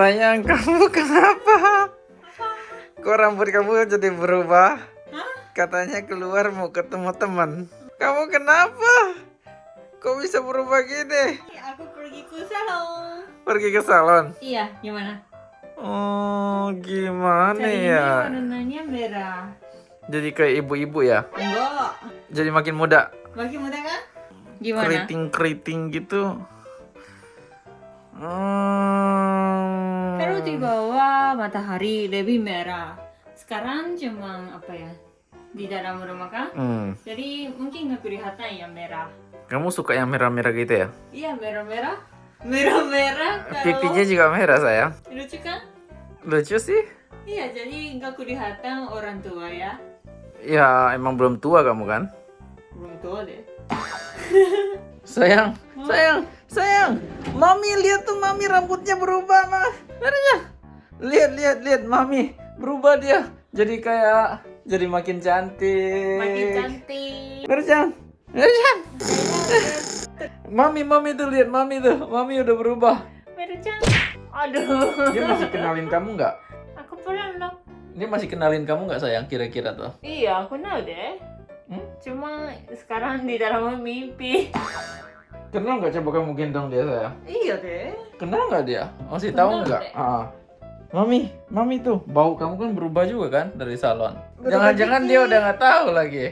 Sayang, kamu kenapa? Kok rambut kamu jadi berubah? Katanya keluar mau ketemu teman. Kamu kenapa? Kok bisa berubah gini? Aku pergi ke salon. Pergi ke salon? Iya, gimana? Oh, gimana Cari ya? warnanya merah. Jadi kayak ibu-ibu ya? Enggak. Jadi makin muda? Makin muda kan? Gimana? Keriting-keriting gitu? Hmm. Di bawah matahari lebih merah. Sekarang cuma apa ya? Di dalam rumah kan? Hmm. Jadi mungkin nggak kelihatan yang merah. Kamu suka yang merah-merah gitu ya? Iya merah-merah. Merah-merah. kalau- Pipinya juga merah sayang. lucu kan? Lucu sih. Iya, jadi nggak kelihatan orang tua ya. Ya emang belum tua kamu kan? Belum tua deh. Sayang, sayang, sayang. Mami lihat tuh mami rambutnya berubah mah. Lihatnya. Lihat, lihat, lihat mami berubah dia. Jadi kayak jadi makin cantik. Makin cantik. Merjang. Merjang. Mami, mami tuh lihat mami tuh. Mami udah berubah. Cantik. Aduh. Dia masih kenalin kamu nggak? Aku pernah loh. Dia masih kenalin kamu nggak sayang kira-kira tuh? Iya, aku tahu deh. Hmm? Cuma sekarang di dalam mimpi. Kenal nggak coba kamu gendong dia sayang? Iya deh. Kenal nggak dia? Masih tahu nggak? Ah. Mami, mami tuh bau kamu kan berubah juga kan dari salon. Jangan-jangan dia udah nggak tahu lagi.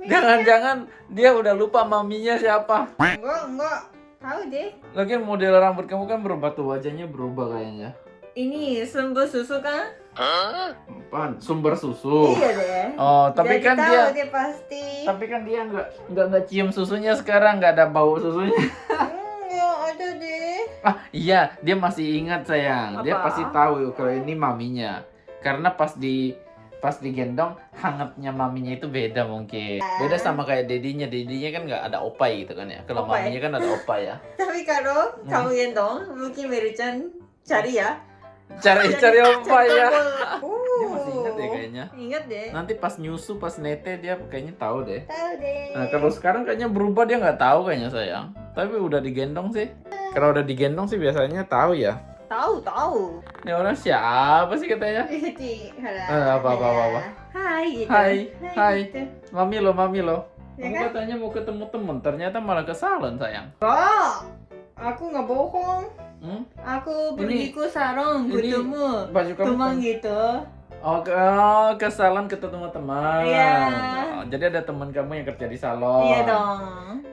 Jangan-jangan dia udah lupa maminya siapa. Enggak, enggak. Tahu deh. Lagian model rambut kamu kan berubah tuh wajahnya berubah kayaknya. Ini sumber susu kan? Apaan? Sumber susu. Iya deh. Oh, tapi Jadi kan tahu dia dia pasti. tapi kan dia nggak nggak nggak cium susunya sekarang nggak ada bau susunya. Enggak ada deh. Ah iya, dia masih ingat sayang. Dia Apa? pasti tahu kalau ini maminya. Karena pas di pas digendong hangatnya maminya itu beda mungkin. Beda sama kayak dedinya. Dedinya kan nggak ada opai gitu kan ya. Kalau Opai. maminya kan ada opai ya. Tapi kalau Hmm. kamu gendong, mungkin Mary-chan cari ya. Cari cari opai ya. Uh. Dia masih ingat deh kayaknya. Ingat deh. Nanti pas nyusu pas nete dia kayaknya tahu deh. Tahu deh. Nah kalau sekarang kayaknya berubah dia nggak tahu kayaknya sayang. Tapi udah digendong sih. Kalau udah digendong sih biasanya tahu ya. Tahu, tahu. Ini orang siapa sih katanya? Jadi, halo. Eh, apa, apa, apa, apa. Hai gitu. Hai, hai. gitu. Mami lo, mami lo. Ya Kamu kan? katanya mau ketemu temen, ternyata malah ke salon sayang. Enggak. Aku nggak bohong. Hmm? Aku pergi ke salon ini ketemu Baju kamu teman kan- gitu. Oh ke, oh, ke salon ketemu teman. Iya. Oh, jadi ada teman kamu yang kerja di salon. Iya dong.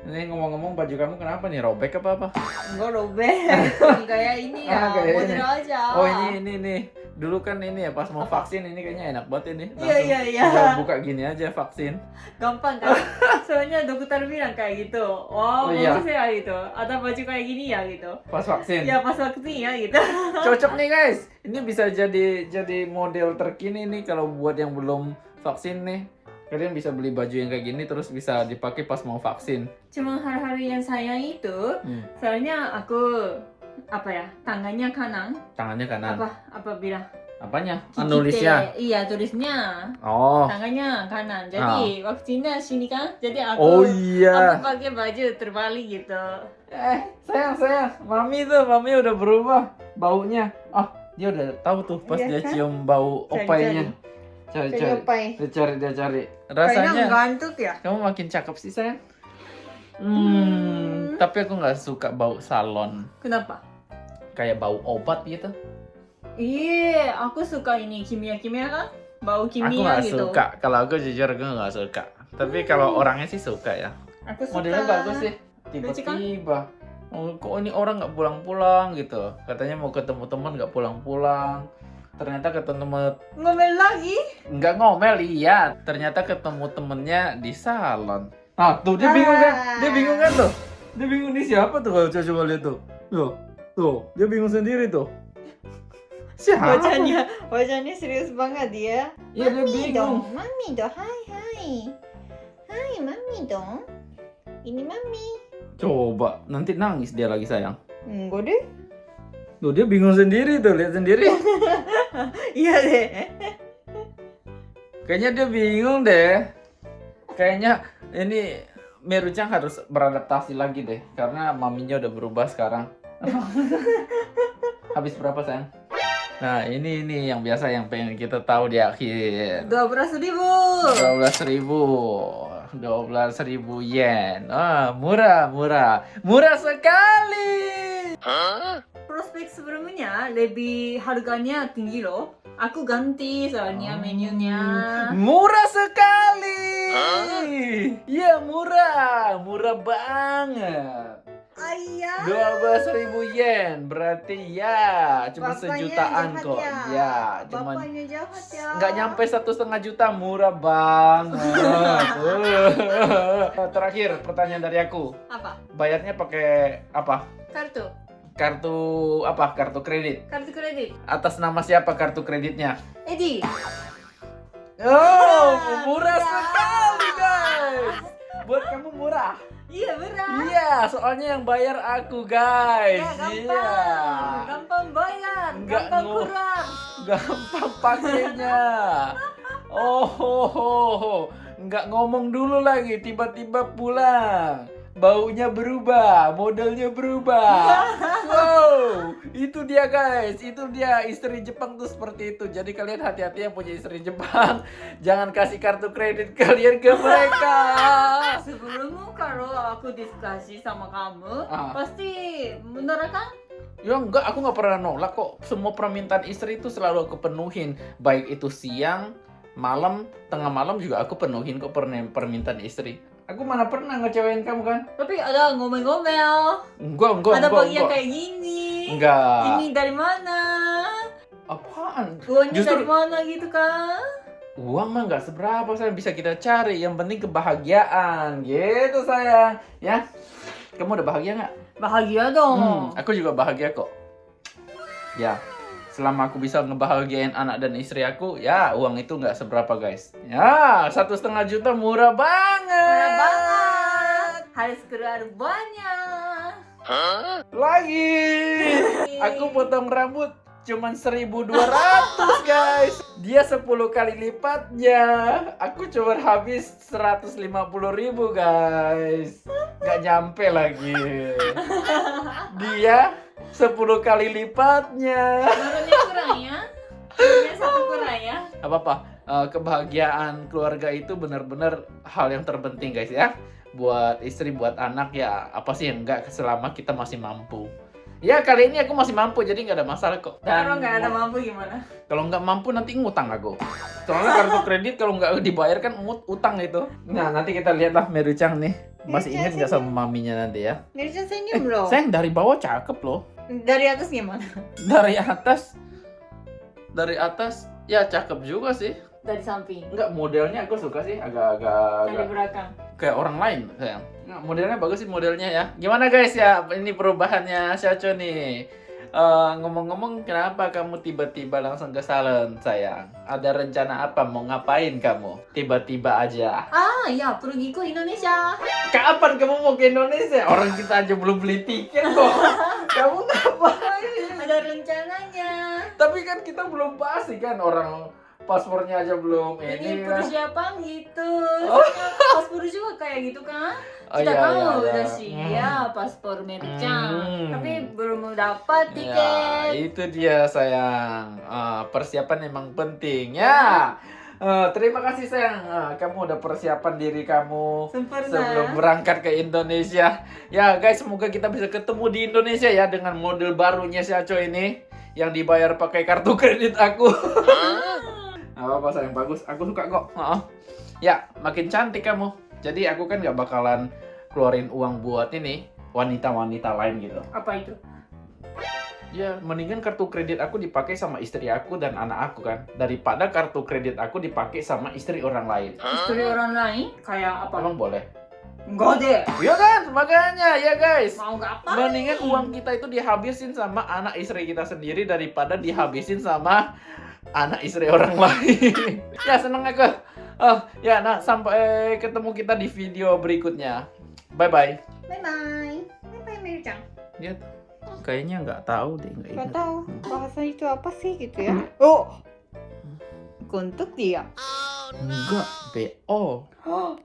Ini ngomong-ngomong baju kamu kenapa nih robek apa apa? Enggak robek. kayak ini ya, Ah, kayak model ini. aja. Oh ini ini nih. Dulu kan ini ya pas mau vaksin ini kayaknya enak banget ini. Iya, Langsung iya, iya. buka gini aja vaksin. Gampang kan? Soalnya dokter bilang kayak gitu. Oh, Wow, iya. bagus ya gitu. Ada baju kayak gini ya gitu. Pas vaksin. Ya pas waktu ya gitu. Cocok nih guys. Ini bisa jadi jadi model terkini nih kalau buat yang belum vaksin nih. Kalian bisa beli baju yang kayak gini terus bisa dipakai pas mau vaksin. Cuma hal-hal yang sayang itu, Hmm. soalnya aku apa ya tangannya kanan Tangannya kanan. apa apa bilang Apanya? Kikite. Nulisnya. iya tulisnya Oh. tangannya kanan jadi vaksinnya sini kan jadi aku Oh iya. aku pakai baju terbalik gitu Eh, sayang sayang. Mami tuh, mami udah berubah baunya. Ah, dia udah tahu tuh pas Iya dia kan? cium bau opainya. Cari cari. Dia cari dia cari. kayaknya Rasanya ngantuk ya kamu makin cakep sih sayang. Hmm, Hmm. tapi aku nggak suka bau salon. kenapa Kayak bau obat gitu. iya aku suka ini kimia kimia kan bau aku kimia nggak gitu suka. Kalau aku jujur aku nggak suka. Tapi kalau orangnya sih suka ya. aku suka Modelnya bagus sih. Kan? Tiba-tiba. Oh, kok ini orang nggak pulang-pulang gitu. Katanya mau ketemu teman nggak pulang-pulang. Ternyata ketemu ngomel lagi nggak ngomel iya. Ternyata ketemu temennya di salon. Ah tuh dia bingung kan? Dia bingung kan tuh? Dia bingung nih siapa tuh kalau coba coba lihat tuh. Tuh, tuh dia bingung sendiri tuh. Siapa? wajahnya wajahnya serius banget dia Iya dia bingung. mami dong hai hai hai mami dong ini mami Coba nanti nangis dia lagi sayang. enggak deh Tuh dia bingung sendiri tuh lihat sendiri. iya deh Kayaknya dia bingung deh. Kayaknya ini Merucang harus beradaptasi lagi deh karena maminya udah berubah sekarang. Habis berapa sayang? Nah ini ini yang biasa yang pengen kita tahu di akhir. Dua belas ribu. 12 ribu 12 ribu yen ah murah murah murah sekali Prospek sebelumnya lebih harganya tinggi loh. Aku ganti soalnya menunya. murah sekali iya murah murah banget Ayah. 12 ribu yen berarti ya cuma Bapaknya sejutaan kok ya. ya jahat ya. nggak nyampe satu setengah juta murah banget terakhir pertanyaan dari aku Apa? bayarnya pakai apa Kartu. kartu apa kartu kredit Kartu kredit. atas nama siapa kartu kreditnya Edi. oh murah murah. sekali guys buat kamu murah Iya benar. iya soalnya yang bayar aku guys Ya gampang. iya Gampang bayar. Nggak gampang kurang. gampang pakainya oh ho, ho, ho. nggak ngomong dulu lagi tiba-tiba pulang baunya berubah modelnya berubah wow itu dia guys itu dia istri Jepang tuh seperti itu jadi kalian hati-hati yang punya istri Jepang jangan kasih kartu kredit kalian ke mereka Sebelumnya kalau aku diskusi sama kamu, Ah. pasti bener kan? Ya enggak, aku nggak pernah nolak kok. Semua permintaan istri itu selalu aku penuhin. Baik itu siang, malam, tengah malam juga aku penuhin kok permintaan istri. Aku mana pernah ngecewain kamu kan? Tapi ada ngomel-ngomel. Enggak, enggak, ada enggak, bagian enggak. kayak gini. Enggak. Ini dari mana? Apaan? Uangnya Justru- dari mana gitu kan? Uang mah nggak seberapa sayang bisa kita cari. Yang penting kebahagiaan. Gitu sayang. Ya. Kamu udah bahagia nggak? Bahagia dong. Hmm, aku juga bahagia kok. Ya, selama aku bisa ngebahagiain anak dan istri aku, ya uang itu nggak seberapa guys. Ya, satu setengah juta murah banget. Murah banget. Harus keluar banyak. Lagi, aku potong rambut cuman 1200 guys. Dia 10 kali lipatnya. Aku cuma habis 150 ribu guys. Nggak nyampe lagi. Dia 10 kali lipatnya. Menurutnya kurang ya? Satu kurang ya? apa-apa eh, kebahagiaan keluarga itu benar-benar hal yang terpenting guys ya buat istri buat anak ya apa sih yang enggak selama kita masih mampu ya kali ini aku masih mampu jadi nggak ada masalah kok Kalau nggak ada mampu gimana? kalau nggak mampu nanti ngutang aku soalnya kartu kredit kalau nggak dibayarkan ngut utang itu nah nanti kita lihatlah Merucang nih masih ingat nggak sama maminya nanti ya Mirja senyum loh. sayang dari bawah cakep loh Dari atas gimana? dari atas dari atas ya cakep juga sih Dari samping. Enggak, modelnya aku suka sih agak-agak Dari agak belakang. kayak orang lain sayang. Modelnya bagus sih modelnya ya. Gimana guys ya? Ini perubahannya Syacho nih. Eh, ngomong-ngomong kenapa kamu tiba-tiba langsung ke salon sayang? Ada rencana apa? Mau ngapain kamu? Tiba-tiba aja. Ah, ya pergi ke Indonesia. Kapan kamu mau ke Indonesia? Orang kita aja belum beli tiket kok. kamu ngapain? Ada rencananya. Tapi kan kita belum pasti kan orang paspornya aja belum Ini ini kan. persiapan gitu. Oh. Paspor juga kayak gitu kan? Oh, Kita iya, tahu iya, iya. udah siap paspor Mercang. Hmm. Tapi belum dapat Ya, tiket. itu dia sayang. Eh, persiapan emang penting ya. Eh, terima kasih sayang. Eh, kamu udah persiapan diri kamu Sempurna. sebelum berangkat ke Indonesia. Ya guys, semoga kita bisa ketemu di Indonesia ya dengan model barunya si Aco ini yang dibayar pakai kartu kredit aku. Gak apa-apa sayang bagus. Aku suka kok. Heeh. Ya, makin cantik kamu. Jadi aku kan nggak bakalan keluarin uang buat ini wanita-wanita lain gitu. Apa itu? Ya, mendingan kartu kredit aku dipakai sama istri aku dan anak aku kan, daripada kartu kredit aku dipakai sama istri orang lain. Istri orang lain kayak apa? Emang boleh? Enggak deh. Ya kan, makanya ya guys. Mau nggak apa? Mendingan uang kita itu dihabisin sama anak istri kita sendiri daripada dihabisin sama anak istri orang lain. ya seneng aku. Oh, ya nah sampai ketemu kita di video berikutnya. Bye bye. Bye bye. Bye bye Mercang. Dia kayaknya nggak tahu deh, nggak ingat. tahu bahasa itu apa sih gitu ya. Oh. Untuk dia. Enggak, BO. Oh.